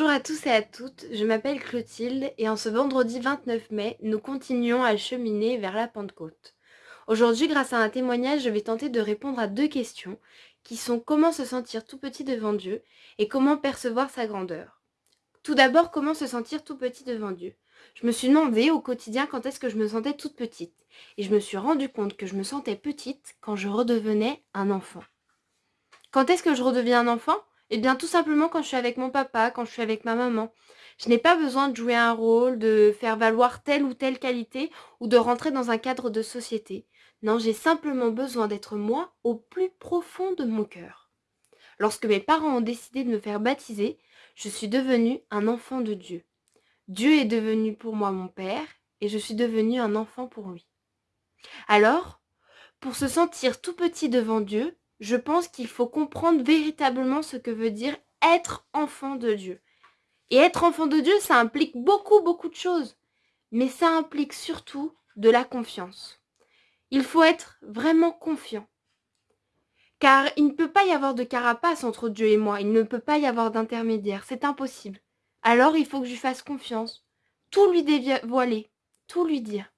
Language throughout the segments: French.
Bonjour à tous et à toutes, je m'appelle Clotilde et en ce vendredi 29 mai, nous continuons à cheminer vers la Pentecôte. Aujourd'hui, grâce à un témoignage, je vais tenter de répondre à deux questions qui sont comment se sentir tout petit devant Dieu et comment percevoir sa grandeur. Tout d'abord, comment se sentir tout petit devant Dieu? Je me suis demandé au quotidien quand est-ce que je me sentais toute petite et je me suis rendu compte que je me sentais petite quand je redevenais un enfant. Quand est-ce que je redeviens un enfant? Eh bien, tout simplement quand je suis avec mon papa, quand je suis avec ma maman. Je n'ai pas besoin de jouer un rôle, de faire valoir telle ou telle qualité ou de rentrer dans un cadre de société. Non, j'ai simplement besoin d'être moi au plus profond de mon cœur. Lorsque mes parents ont décidé de me faire baptiser, je suis devenue un enfant de Dieu. Dieu est devenu pour moi mon Père et je suis devenue un enfant pour lui. Alors, pour se sentir tout petit devant Dieu, je pense qu'il faut comprendre véritablement ce que veut dire être enfant de Dieu. Et être enfant de Dieu, ça implique beaucoup, beaucoup de choses. Mais ça implique surtout de la confiance. Il faut être vraiment confiant. Car il ne peut pas y avoir de carapace entre Dieu et moi. Il ne peut pas y avoir d'intermédiaire. C'est impossible. Alors il faut que je fasse confiance. Tout lui dévoiler. Tout lui dire.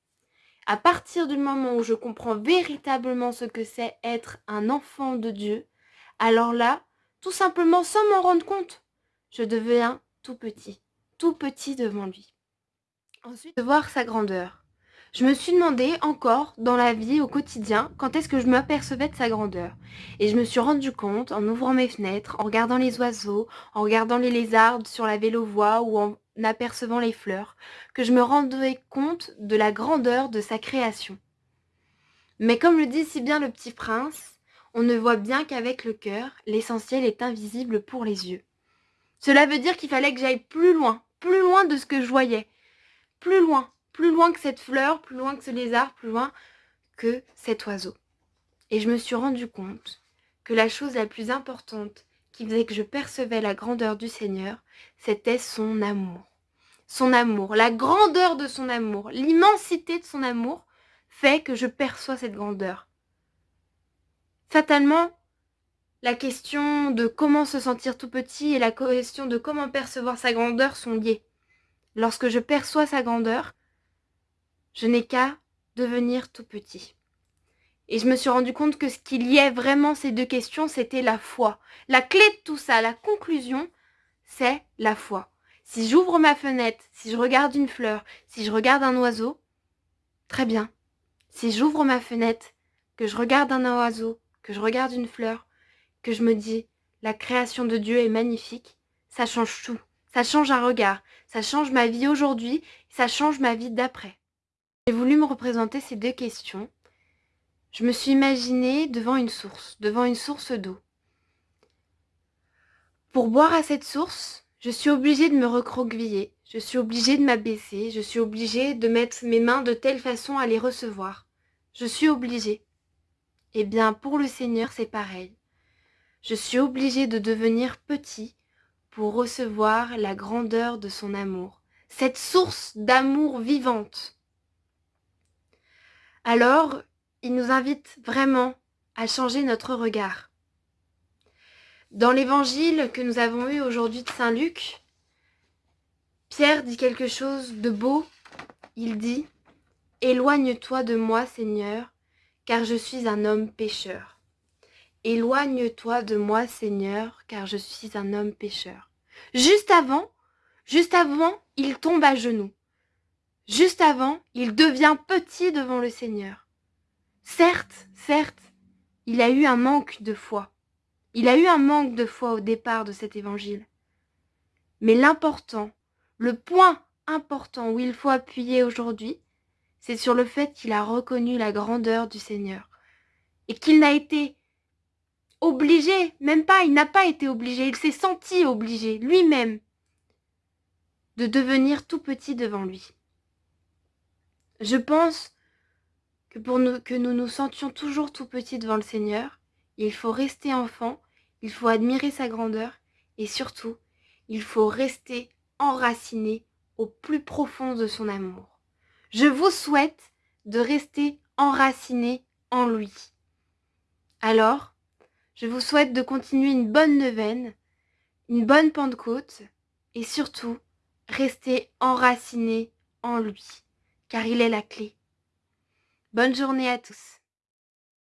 À partir du moment où je comprends véritablement ce que c'est être un enfant de Dieu, alors là, tout simplement sans m'en rendre compte, je deviens tout petit, tout petit devant lui. Ensuite, de voir sa grandeur. Je me suis demandé encore dans la vie au quotidien quand est-ce que je m'apercevais de sa grandeur. Et je me suis rendu compte en ouvrant mes fenêtres, en regardant les oiseaux, en regardant les lézards sur la vélo-voie ou en apercevant les fleurs, que je me rendais compte de la grandeur de sa création. Mais comme le dit si bien le petit prince, on ne voit bien qu'avec le cœur, l'essentiel est invisible pour les yeux. Cela veut dire qu'il fallait que j'aille plus loin, plus loin de ce que je voyais, plus loin, plus loin que cette fleur, plus loin que ce lézard, plus loin que cet oiseau. Et je me suis rendu compte que la chose la plus importante qui faisait que je percevais la grandeur du Seigneur, c'était son amour. Son amour, la grandeur de son amour, l'immensité de son amour fait que je perçois cette grandeur. Fatalement, la question de comment se sentir tout petit et la question de comment percevoir sa grandeur sont liées. Lorsque je perçois sa grandeur, je n'ai qu'à devenir tout petit. Et je me suis rendu compte que ce qui liait vraiment ces deux questions, c'était la foi. La clé de tout ça, la conclusion, c'est la foi. Si j'ouvre ma fenêtre, si je regarde une fleur, si je regarde un oiseau, très bien. Si j'ouvre ma fenêtre, que je regarde un oiseau, que je regarde une fleur, que je me dis la création de Dieu est magnifique, ça change tout. Ça change un regard, ça change ma vie aujourd'hui, ça change ma vie d'après. J'ai voulu me représenter ces deux questions je me suis imaginée devant une source, devant une source d'eau. Pour boire à cette source, je suis obligée de me recroqueviller, je suis obligée de m'abaisser, je suis obligée de mettre mes mains de telle façon à les recevoir. Je suis obligée. Eh bien, pour le Seigneur, c'est pareil. Je suis obligée de devenir petit pour recevoir la grandeur de son amour, cette source d'amour vivante. Alors, il nous invite vraiment à changer notre regard. Dans l'évangile que nous avons eu aujourd'hui de Saint Luc, Pierre dit quelque chose de beau. Il dit « Éloigne-toi de moi, Seigneur, car je suis un homme pécheur. Éloigne-toi de moi, Seigneur, car je suis un homme pécheur. » Juste avant, juste avant, il tombe à genoux. Juste avant, il devient petit devant le Seigneur. Certes, certes, il a eu un manque de foi. Il a eu un manque de foi au départ de cet évangile. Mais l'important, le point important où il faut appuyer aujourd'hui, c'est sur le fait qu'il a reconnu la grandeur du Seigneur. Et qu'il n'a été obligé, même pas, il n'a pas été obligé, il s'est senti obligé lui-même de devenir tout petit devant lui. Je pense que pour nous, que nous nous sentions toujours tout petits devant le Seigneur, il faut rester enfant, il faut admirer sa grandeur et surtout, il faut rester enraciné au plus profond de son amour. Je vous souhaite de rester enraciné en lui. Alors, je vous souhaite de continuer une bonne neuvaine, une bonne Pentecôte et surtout, restez enracinés en lui, car il est la clé. Bonne journée à tous.